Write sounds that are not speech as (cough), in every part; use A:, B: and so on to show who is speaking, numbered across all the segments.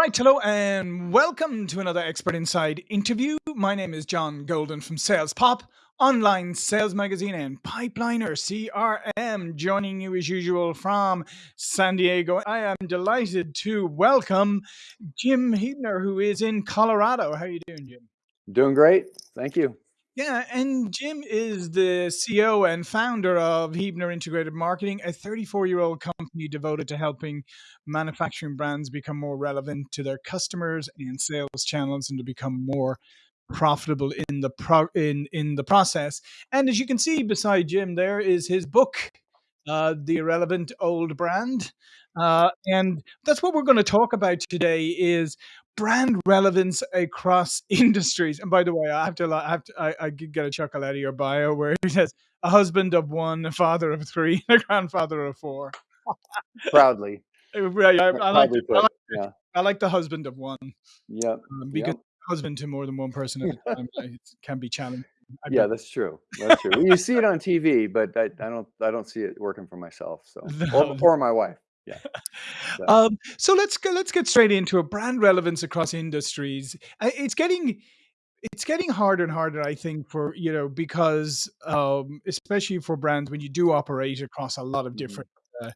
A: right, hello and welcome to another Expert Insights interview. My name is John Golden from Sales Pop, online sales magazine and Pipeliner CRM, joining you as usual from San Diego. I am delighted to welcome Jim Huebner, who is in Colorado. How are you doing, Jim?
B: Doing great. Thank you.
A: Yeah, and Jim is the CEO and founder of Huebner Integrated Marketing, a 34 year old company devoted to helping manufacturing brands become more relevant to their customers and sales channels and to become more profitable in the pro- in in the process. And as you can see beside Jim, there is his book, uh, "The Irrelevant Old Brand," uh, and that's what we're going to talk about today. Is brand relevance across (laughs) industries. And by the way, I have to, I have to, I, I get a chuckle out of your bio where it says a husband of one, a father of three, a grandfather of four.
B: Proudly. (laughs)
A: Right, I, I like,
B: Proudly
A: I like,
B: Yeah.
A: I like the husband of one
B: Yeah.
A: um, because
B: Yep.
A: husband to more than one person at a time (laughs) it can be challenging.
B: Yeah, that's true. That's true. Well, you see it on TV, but I, I don't I don't see it working for myself. So
A: No.
B: or, or my wife. Yeah. (laughs) So-
A: Um, so let's go, let's get straight into it. Brand relevance across industries. It's getting it's getting harder and harder, I think, for you know because um, especially for brands when you do operate across a lot of
B: Mhm.
A: different uh,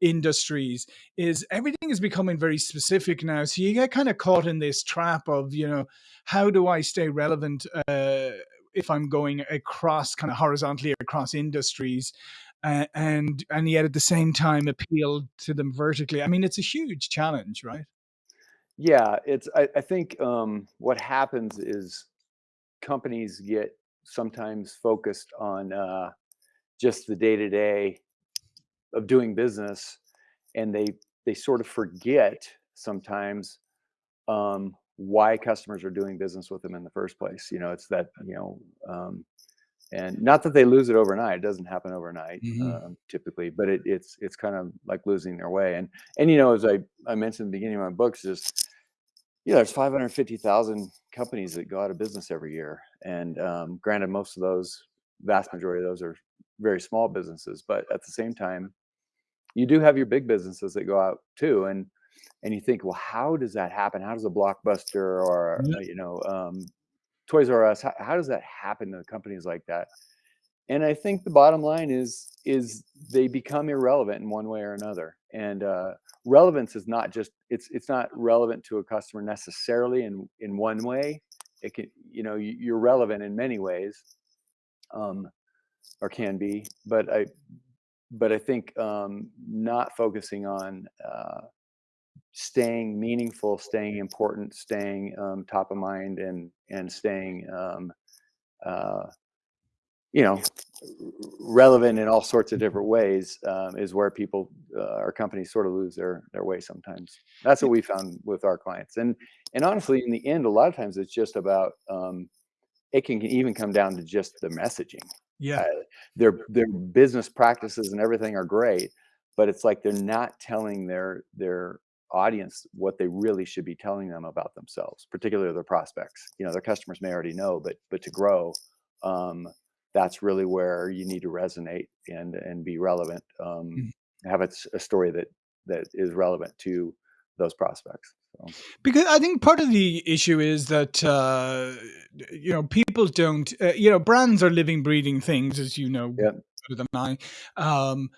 A: industries, is everything is becoming very specific now. So you get kind of caught in this trap of you know how do I stay relevant uh, if I'm going across kind of horizontally across industries. Uh, and and yet at the same time appeal to them vertically. I mean, it's a huge challenge, right?
B: Yeah, it's I, I think um, what happens is companies get sometimes focused on uh, just the day to day of doing business, and they they sort of forget sometimes um, why customers are doing business with them in the first place. You know, it's that you know, um, and not that they lose it overnight. It doesn't happen overnight
A: Mhm.
B: um, typically, but it, it's it's kind of like losing their way. And and you know, as I I mentioned in the beginning of my books, is you know, there's 550,000 companies that go out of business every year, and um, granted, most of those, vast majority of those are very small businesses, but at the same time, you do have your big businesses that go out too, and and you think, well, how does that happen? How does a Blockbuster or
A: Yeah.
B: uh, you know um, Toys R Us? How, how does that happen to companies like that? And I think the bottom line is is they become irrelevant in one way or another. And uh, relevance is not just it's it's not relevant to a customer necessarily in in one way. It can you know you, you're relevant in many ways, um, or can be. But I but I think um, not focusing on uh, staying meaningful, staying important, staying um, top of mind, and and staying um, uh, you know relevant in all sorts of different ways um, is where people uh, or companies sort of lose their their way sometimes. That's what we found with our clients, and and honestly, in the end, a lot of times it's just about um, it can even come down to just the messaging.
A: Yeah.
B: Uh, their their business practices and everything are great, but it's like they're not telling their their audience what they really should be telling them about themselves, particularly their prospects. You know, their customers may already know, but but to grow, um, that's really where you need to resonate and and be relevant. Um,
A: Mhm.
B: have a, story that that is relevant to those prospects. So,
A: Because I think part of the issue is that uh, you know people don't uh, you know brands are living, breathing things, as you know
B: yeah,
A: better than I. Um,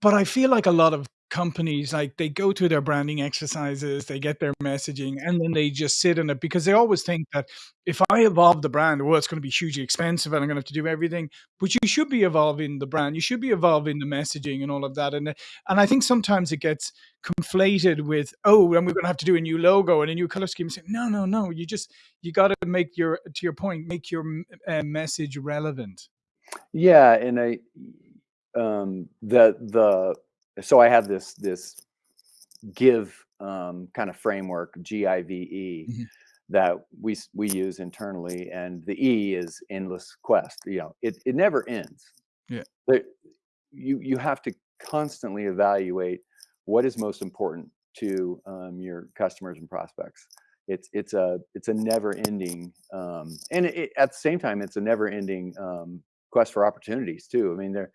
A: but I feel like a lot of companies like they go through their branding exercises, they get their messaging, and then they just sit in it because they always think that if I evolve the brand, well, it's going to be hugely expensive and I'm going to have to do everything. But you should be evolving the brand, you should be evolving the messaging and all of that. And and I think sometimes it gets conflated with oh, and we're going to have to do a new logo and a new color scheme. Say, no, no, no. You just you got to make your to your point, make your uh, message relevant.
B: yeah, and I um, the the so I have this this give um, kind of framework GIVE
A: Mhm.
B: that we we use internally, and the E is endless quest. You know, it it never ends.
A: Yeah.
B: There, you you have to constantly evaluate what is most important to um, your customers and prospects. It's it's a it's a never ending, um, and it, at the same time, it's a never ending um, quest for opportunities too. I mean, there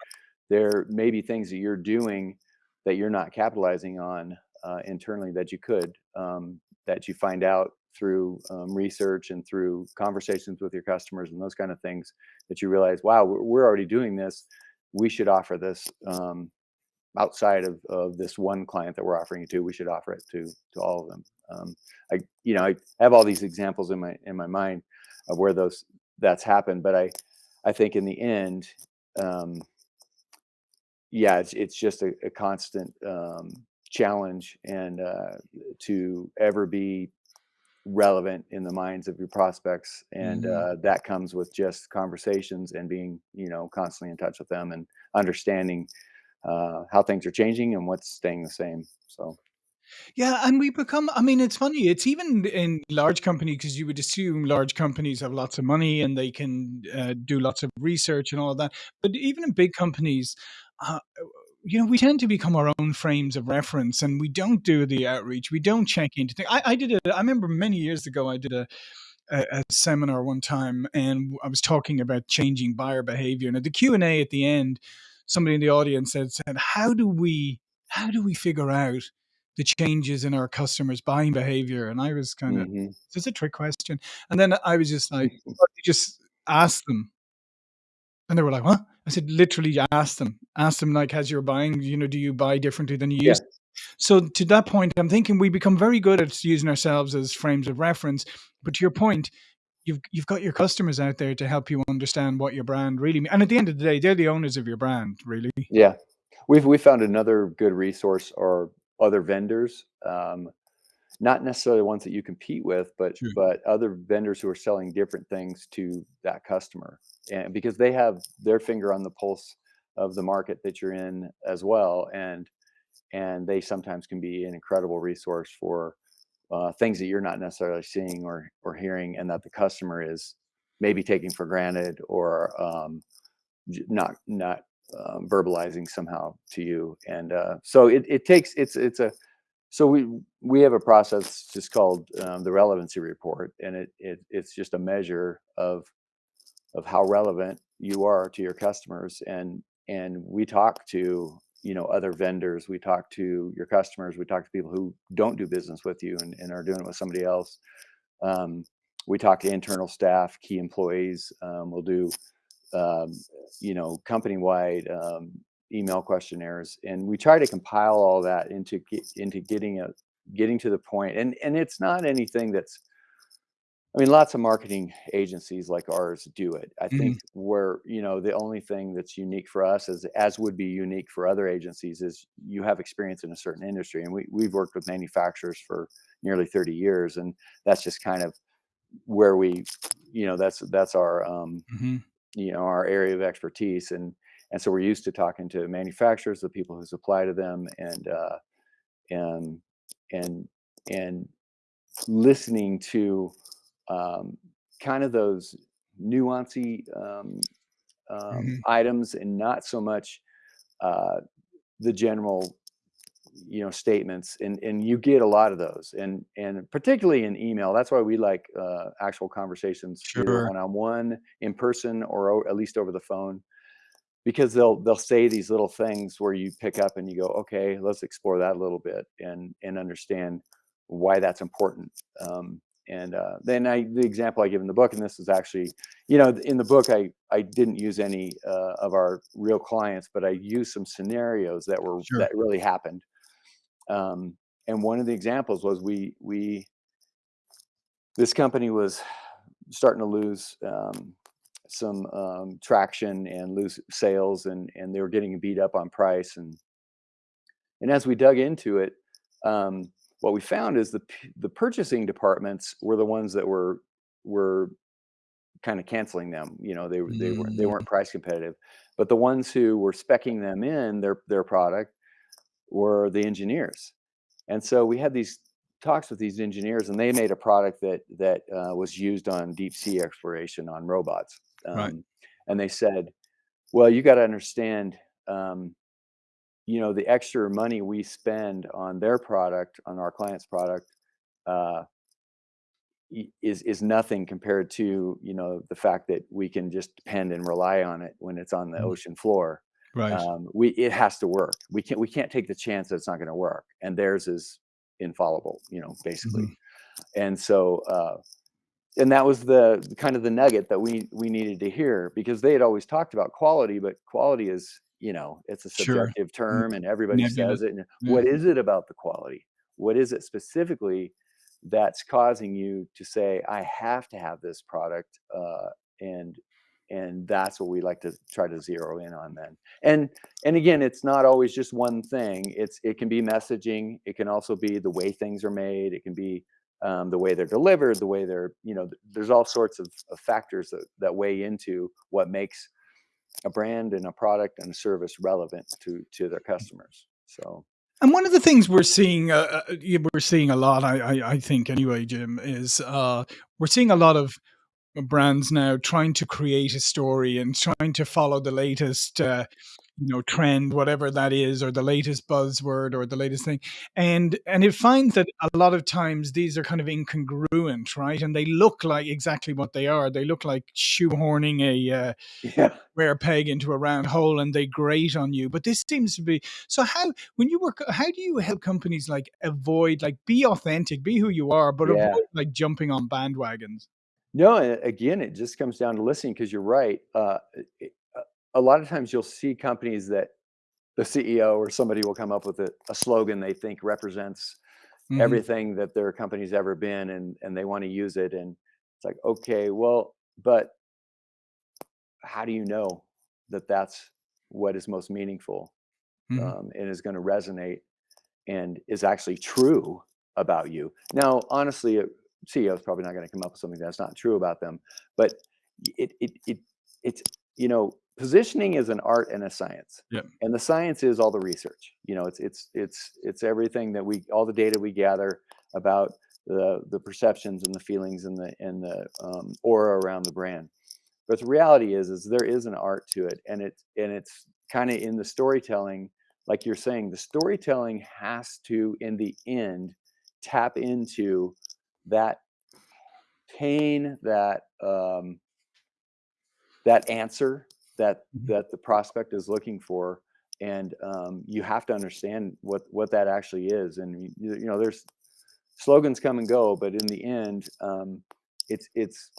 B: there may be things that you're doing that you're not capitalizing on uh, internally that you could, um, that you find out through um, research and through conversations with your customers and those kind of things that you realize, wow, we're, already doing this. We should offer this um, outside of, of this one client that we're offering it to. We should offer it to to all of them. Um, I you know I have all these examples in my in my mind of where those that's happened, but I I think in the end, um, yeah, it's it's just a, a constant um, challenge and uh, to ever be relevant in the minds of your prospects and
A: Mhm.
B: uh, that comes with just conversations and being you know constantly in touch with them and understanding uh, how things are changing and what's staying the same so
A: Yeah, and we become I mean, it's funny, it's even in large companies because you would assume large companies have lots of money and they can, uh, do lots of research and all of that. But even in big companies, uh, you know, we tend to become our own frames of reference, and we don't do the outreach. We don't check into things. I I did I remember many years ago, I did a a, a seminar one time and I was talking about changing buyer behavior. And at the Q and A at the end, somebody in the audience said, said, "How do we how do we figure out the changes in our customers' buying behavior?" And I was kind of,
B: hmm
A: "Is this a trick question?" And then I was just like, (laughs) just ask them," and they were like, "What?" I said, "Literally, ask them. Ask them like, has your buying? You know, do you buy differently than you
B: yeah
A: used?" So to that point, I'm thinking we become very good at using ourselves as frames of reference. But to your point, you've you've got your customers out there to help you understand what your brand really mean and at the end of the day, they're the owners of your brand, really.
B: yeah we've we found another good resource or other vendors um, not necessarily the ones that you compete with but
A: Sure.
B: but other vendors who are selling different things to that customer and because they have their finger on the pulse of the market that you're in as well and and they sometimes can be an incredible resource for uh, things that you're not necessarily seeing or or hearing, and that the customer is maybe taking for granted or um, not not um, verbalizing somehow to you. And uh, so it, it takes it's it's a so we we have a process just called um, the relevancy report, and it, it it's just a measure of of how relevant you are to your customers and and we talk to you know other vendors we talk to your customers we talk to people who don't do business with you and, and are doing it with somebody else. Um, we talk to internal staff key employees um, we'll do um, you know company wide um, email questionnaires and we try to compile all that into get, into getting a getting to the point and and it's not anything that's I mean, lots of marketing agencies like ours do it. I think
A: Mhm.
B: where, you know, the only thing that's unique for us is as would be unique for other agencies is you have experience in a certain industry. And we we've worked with manufacturers for nearly 30 years. And that's just kind of where we, you know, that's that's our um,
A: Mhm.
B: You know, our area of expertise. And and so we're used to talking to manufacturers, the people who supply to them and uh and and and listening to um, kind of those nuancy um, um,
A: Mhm.
B: items and not so much uh, the general you know statements and and you get a lot of those and and particularly in email that's why we like uh, actual conversations
A: Sure.
B: one-on-one in person or o- at least over the phone because they'll they'll say these little things where you pick up and you go okay let's explore that a little bit and and understand why that's important um, and uh, then i the example i give in the book and this is actually you know in the book i i didn't use any uh, of our real clients but i used some scenarios that were
A: Sure.
B: that really happened um, and one of the examples was we we this company was starting to lose um, some um, traction and lose sales, and and they were getting beat up on price. And and as we dug into it, um, what we found is the the purchasing departments were the ones that were were kind of canceling them. You know, they were- they weren't they
A: Mm.
B: weren't price competitive, but the ones who were specking them in their their product were the engineers. And so we had these talks with these engineers, and they made a product that that uh, was used on deep sea exploration on robots.
A: Right.
B: Um, and they said, "Well, you got to understand, um, you know, the extra money we spend on their product, on our client's product, uh, is is nothing compared to you know the fact that we can just depend and rely on it when it's on the
A: Mm.
B: ocean floor."
A: Right.
B: Um, we it has to work. We can't we can't take the chance that it's not going to work. And theirs is infallible, you know, basically.
A: Mhm.
B: And so uh, and that was the kind of the nugget that we we needed to hear because they had always talked about quality, but quality is you know it's a subjective
A: N
B: term and everybody
A: nebulous.
B: says it. And
A: Yeah.
B: what is it about the quality? What is it specifically that's causing you to say I have to have this product? Uh, and and that's what we like to try to zero in on then. And and again, it's not always just one thing. It's it can be messaging. It can also be the way things are made. It can be um, the way they're delivered, the way they're, you know, there's all sorts of, of factors that, that weigh into what makes a brand and a product and a service relevant to to their customers. So
A: And one of the things we're seeing, uh, uh, we're seeing a lot, I, I, I think anyway, Jim, is uh, we're seeing a lot of brands now trying to create a story and trying to follow the latest uh, you know trend whatever that is or the latest buzzword or the latest thing. And and it finds that a lot of times these are kind of incongruent right? And they look like exactly what they are. They look like shoehorning a uh,
B: yeah,
A: square peg into a round hole and they grate on you. But this seems to be so how when you work how do you help companies like avoid like be authentic be who you are but
B: yeah.
A: avoid like jumping on bandwagons
B: No, again, it just comes down to listening because you're right. Uh, it, uh, a lot of times you'll see companies that the CEO or somebody will come up with a, a slogan they think represents
A: hmm
B: everything that their company's ever been and and they want to use it and it's like okay well but how do you know that that's what is most meaningful
A: hmm
B: um, and is going to resonate and is actually true about you now honestly ceo is probably not going to come up with something that's not true about them but it it, it it's you know positioning is an art and a science
A: yeah.
B: and the science is all the research you know it's it's it's it's everything that we all the data we gather about the the perceptions and the feelings and the and the um, aura around the brand but the reality is is there is an art to it and it's and it's kind of in the storytelling like you're saying the storytelling has to in the end tap into that pain that um, that answer that
A: Mhm.
B: that the prospect is looking for and um, you have to understand what what that actually is and you, you know there's slogans come and go but in the end um, it's it's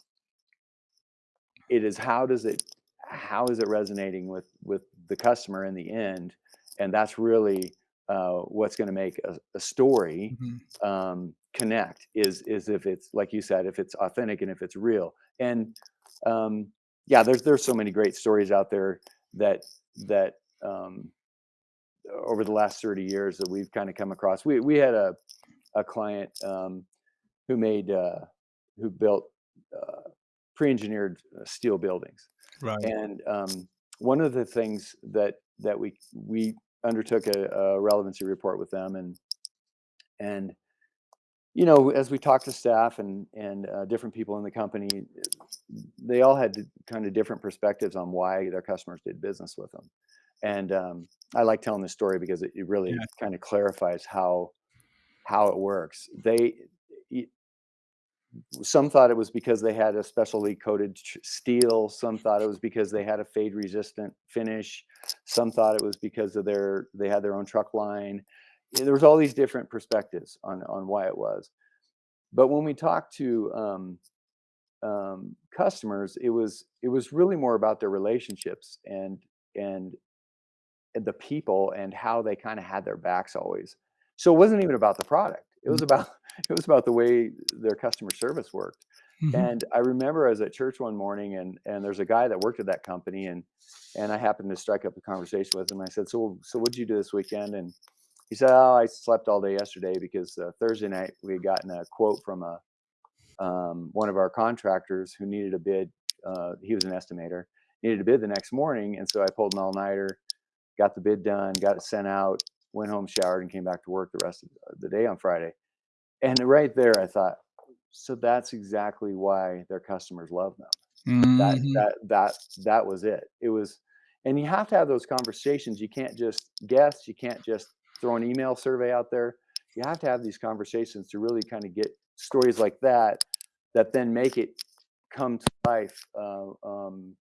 B: it is how does it how is it resonating with with the customer in the end and that's really uh, what's going to make a, a story
A: Mhm.
B: um, connect is is if it's like you said if it's authentic and if it's real. And um, yeah there's there's so many great stories out there that that um, over the last 30 years that we've kind of come across. We we had a a client um, who made uh, who built uh, pre-engineered uh, steel buildings.
A: Right.
B: and um, one of the things that that we we undertook a, a relevancy report with them and and you know as we talked to staff and and uh, different people in the company they all had kind of different perspectives on why their customers did business with them. And um, i like telling this story because it, it really
A: Yeah.
B: kind of clarifies how how it works. They some thought it was because they had a specially coated steel some thought it was because they had a fade resistant finish some thought it was because of their they had their own truck line there was all these different perspectives on on why it was but when we talked to um, um, customers it was it was really more about their relationships and and the people and how they kind of had their backs always so it wasn't even about the product it was about (laughs) it was about the way their customer service worked
A: Mhm.
B: and I remember I was at church one morning and and there's a guy that worked at that company and and I happened to strike up a conversation with him. I said, "So so what'd you do this weekend?" And he said, "Oh, I slept all day yesterday because uh, Thursday night we had gotten a quote from a um, one of our contractors who needed a bid. Uh, he was an estimator, needed a bid the next morning, and so I pulled an all nighter, got the bid done, got it sent out, went home, showered, and came back to work the rest of the day on Friday. And right there, I thought, so that's exactly why their customers love them. That
A: Mhm.
B: that that that was it. It was, and you have to have those conversations. You can't just guess. You can't just throw an email survey out there. You have to have these conversations to really kind of get stories like that that then make it come to life uh, um,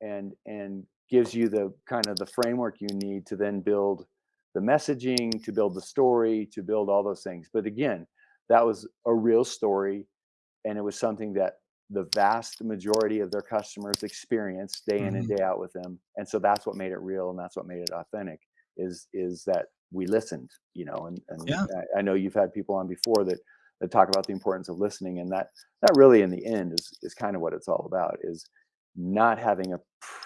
B: and and gives you the kind of the framework you need to then build the messaging, to build the story, to build all those things. But again, that was a real story, and it was something that the vast majority of their customers experience day in and
A: Mhm.
B: day out with them. And so that's what made it real and that's what made it authentic is is that we listened, you know, and and
A: Yeah.
B: I, I know you've had people on before that that talk about the importance of listening and that that really in the end is is kind of what it's all about is not having a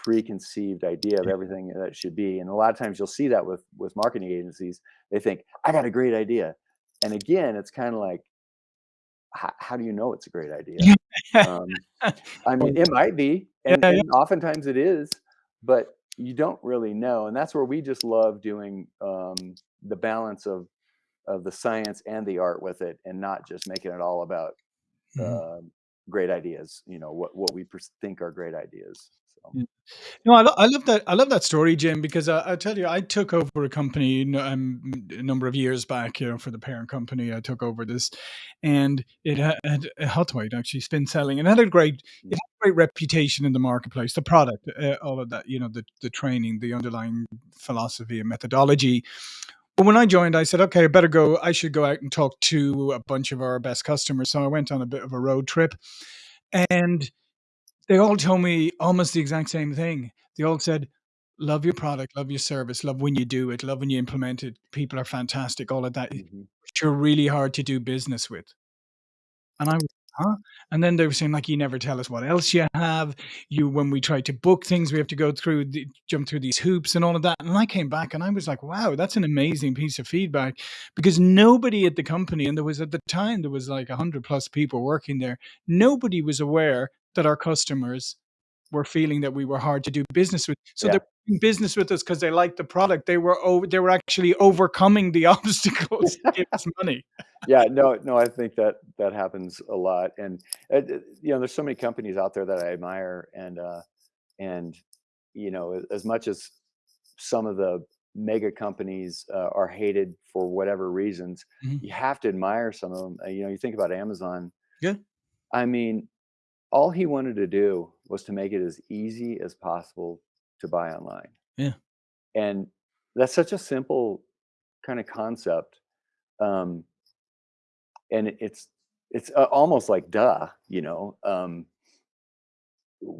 B: preconceived idea of everything that should be. And a lot of times you'll see that with with marketing agencies. They think, I got a great idea. And again, it's kind of like, how, how do you know it's a great idea? Um, I (laughs) mean, it might be, and and oftentimes it is, but you don't really know, and that's where we just love doing um, the balance of of the science and the art with it, and not just making it all about
A: Mhm.
B: uh, great ideas. You know what what we think are great ideas.
A: No, I, lo- I love that. I love that story, Jim, because I, I tell you, I took over a company um, a number of years back. You know, for the parent company, I took over this, and it had, had Huthwaite actually spin selling, and had a great, it had great reputation in the marketplace. The product, uh, all of that, you know, the the training, the underlying philosophy and methodology. But when I joined, I said, okay, I better go. I should go out and talk to a bunch of our best customers. So I went on a bit of a road trip, and they all told me almost the exact same thing. They all said, "Love your product, love your service, love when you do it, love when you implement it. People are fantastic, all of that. But
B: mhm.
A: you're really hard to do business with." And I was, "Huh?" And then they were saying, like, "You never tell us what else you have. You when we try to book things, we have to go through the jump through these hoops and all of that." And I came back and I was like, "Wow, that's an amazing piece of feedback," because nobody at the company and there was at the time, there was like 100 plus people working there, nobody was aware that our customers were feeling that we were hard to do business with. So they're doing business with us because they liked the product. They were over they were actually overcoming the (laughs) obstacles to give us money.
B: yeah. No, no. I think that that happens a lot, and uh, you know, there's so many companies out there that I admire, and uh, and you know, as much as some of the mega companies uh, are hated for whatever reasons,
A: Mhm.
B: you have to admire some of them. Uh, you know, you think about Amazon.
A: Yeah.
B: I mean, all he wanted to do was to make it as easy as possible to buy online,
A: Yeah.
B: and that's such a simple kind of concept. Um, and it's it's uh, almost like duh, you know. Um,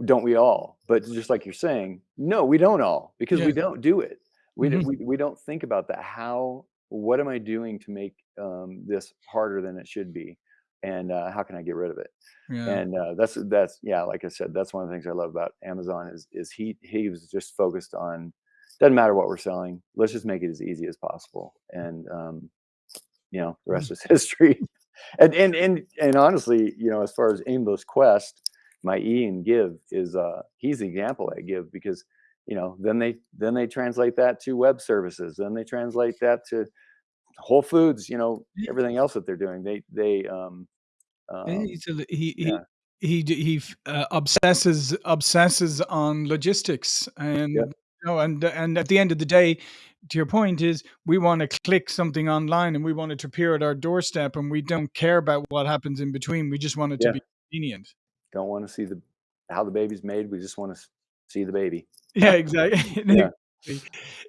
B: don't we all? But just like you're saying, no, we don't all because
A: Yeah.
B: we don't do it. We don't,
A: Mhm.
B: we, we don't think about that. How, what am I doing to make um, this harder than it should be? And uh, how can I get rid of it?
A: Yeah.
B: And uh, that's, that's, yeah, like I said, that's one of the things I love about Amazon is, is he, he was just focused on, doesn't matter what we're selling. Let's just make it as easy as possible. And, um, you know, the rest is (laughs) history. and, and, and, and honestly, you know, as far as Aimless Quest, my E and Give is uh he's the example I give because you know then they then they translate that to web services then they translate that to Whole Foods you know everything else that they're doing they they um um
A: he he
B: yeah.
A: he d he uh, obsesses obsesses on logistics and,
B: yep
A: you know, and and at the end of the day, to your point is we wanna click something online and we want it to appear at our doorstep, and we don't care about what happens in between, we just want it to be convenient.
B: don't want to see the how the baby's made. We just want to see the baby.
A: Yeah, (laughs) (laughs) exactly.
B: yeah.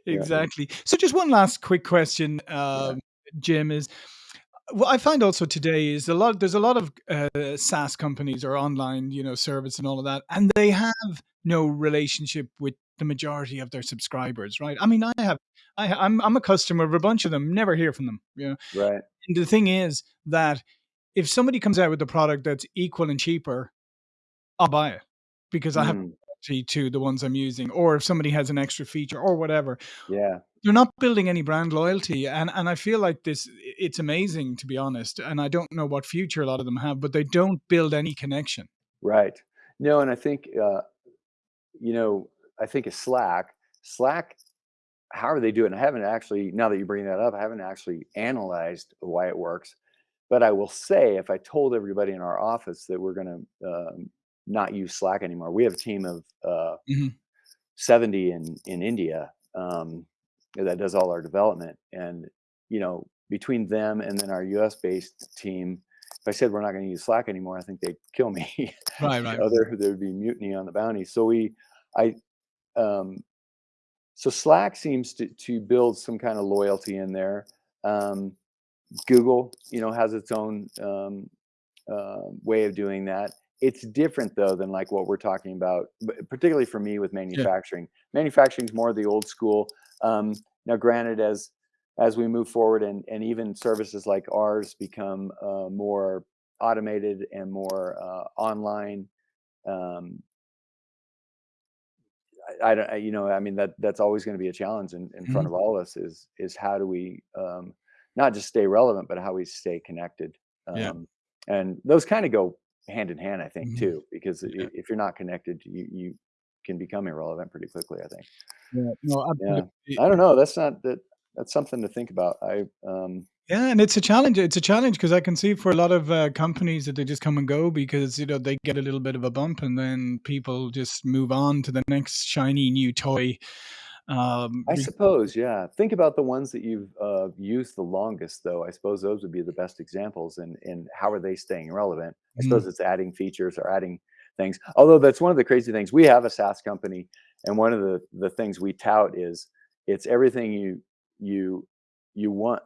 A: Exactly.
B: yeah.
A: So just one last quick question,
B: yeah.
A: um, Jim, is what I find also today is a lot there's a lot of, uh, SaaS companies or online, you know, service and all of that, and they have no relationship with the majority of their subscribers, right? I mean, I have I I'm I'm a customer of a bunch of them, never hear from them, you know?
B: right
A: And the thing is that if somebody comes out with a product that's equal and cheaper, I'll buy it because I have
B: mm,
A: loyalty to the ones I'm using, or if somebody has an extra feature or whatever.
B: yeah
A: They're not building any brand loyalty, and and I feel like this it's amazing, to be honest, and I don't know what future a lot of them have, but they don't build any connection.
B: right no and I think uh you know I think of Slack Slack how are they doing? I haven't actually, now that you bring that up, I haven't actually analyzed why it works. But I will say, if I told everybody in our office that we're going to um, not use Slack anymore, we have a team of uh,
A: Mhm.
B: 70 in in India um, that does all our development, and you know, between them and then our U.S. based team, if I said we're not going to use Slack anymore, I think they'd kill me.
A: Right, (laughs)
B: you
A: right,
B: know,
A: right.
B: there there would be mutiny on the bounty. So we, I um, so Slack seems to to build some kind of loyalty in there. Um, Google, you know, has its own um, uh, way of doing that. It's different though than like what we're talking about, particularly for me with
A: Yeah.
B: manufacturing. Manufacturing is more the old school. Um, now, granted, as as we move forward and and even services like ours become uh, more automated and more uh, online. Um, I, I don't, I, you know, I mean that that's always going to be a challenge in, in front
A: Mhm.
B: of all of us. Is is how do we um, not just stay relevant, but how we stay connected.
A: Yeah.
B: Um, and those kind of go hand in hand, I think,
A: Mhm.
B: too, because
A: Yeah.
B: if you're not connected, you you can become irrelevant pretty quickly. I think.
A: Yeah. No,
B: Yeah. I don't know. That's not that. That's something to think about. I um,
A: Yeah, and it's a challenge. It's a challenge because I can see for a lot of uh, companies that they just come and go because you know they get a little bit of a bump and then people just move on to the next shiny new toy. Um,
B: I suppose, yeah. Think about the ones that you've uh, used the longest, though. I suppose those would be the best examples. And and how are they staying relevant? I suppose
A: Mhm.
B: it's adding features or adding things. Although that's one of the crazy things. We have a SaaS company, and one of the the things we tout is it's everything you you you want.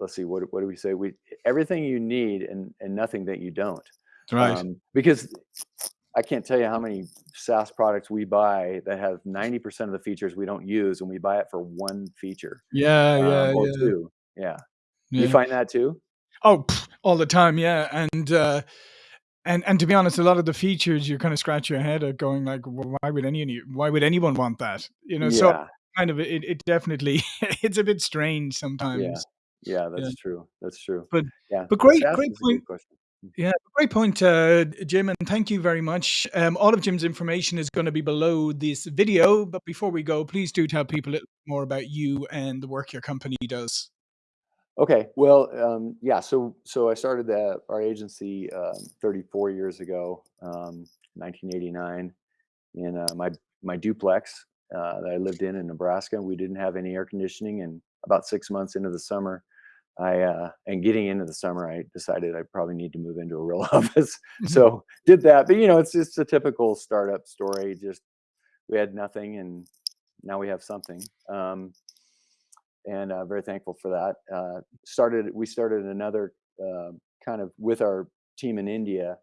B: Let's see, what what do we say? We everything you need and and nothing that you don't.
A: right.
B: Um, because I can't tell you how many SaaS products we buy that have 90% of the features we don't use, and we buy it for one feature
A: Yeah,
B: um,
A: yeah,
B: or
A: yeah,
B: two. Yeah, you find that too?
A: Oh, all the time, yeah. And uh, and and to be honest, a lot of the features you kind of scratch your head at, going like, well, why would any why would anyone want that? You know,
B: yeah.
A: so kind of it, it definitely (laughs) it's a bit strange sometimes.
B: yeah.
A: Yeah,
B: That's true. That's true.
A: but
B: Yeah,
A: but great, great point. Yeah, great point, uh, Jim, and thank you very much. Um, all of Jim's information is going to be below this video, but before we go, please do tell people a little more about you and the work your company does.
B: Okay, well, um, yeah. So so I started the, our agency um, 34 years ago, um, 1989, in uh, my my duplex uh, that I lived in in Nebraska. We didn't have any air conditioning, and about six months into the summer, I uh, and getting into the summer, I decided I probably need to move into a real (laughs) office. So did that, but you know, it's just a typical startup story. Just we had nothing, and now we have something, um, and uh, very thankful for that. Uh, started we started another uh, kind of with our team in India,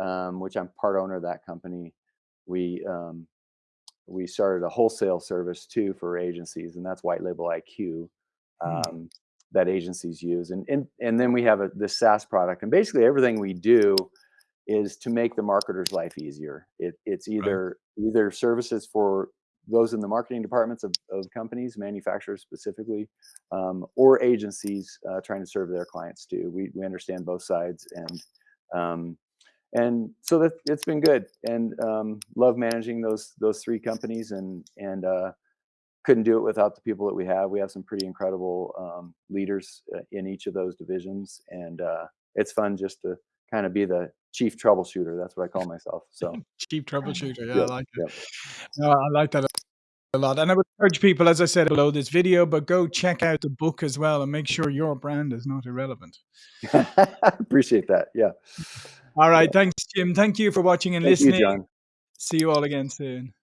B: um, which I'm part owner of that company. We um, we started a wholesale service too for agencies, and that's White Label IQ
A: Hmm,
B: um, that agencies use. And and and then we have a this SaaS product, and basically everything we do is to make the marketer's life easier. It, it's
A: right.
B: either either services for those in the marketing departments of, of companies, manufacturers specifically, um, or agencies uh, trying to serve their clients too. We, we understand both sides, and um, and so that it's been good, and um, love managing those those three companies, and and uh, couldn't do it without the people that we have. We have some pretty incredible um, leaders uh, in each of those divisions, and uh, it's fun just to kind of be the chief troubleshooter. That's what I call myself. So, (laughs)
A: Chief troubleshooter. Yeah, I like it.
B: yep.
A: No, I like that a lot. And I would encourage people, as I said below this video, but go check out the book as well and make sure your brand is not irrelevant. (laughs)
B: Appreciate that. Yeah.
A: All right. Yeah. Thanks, Jim. Thank you for watching and
B: Thank you,
A: listening.
B: John.
A: See you all again soon.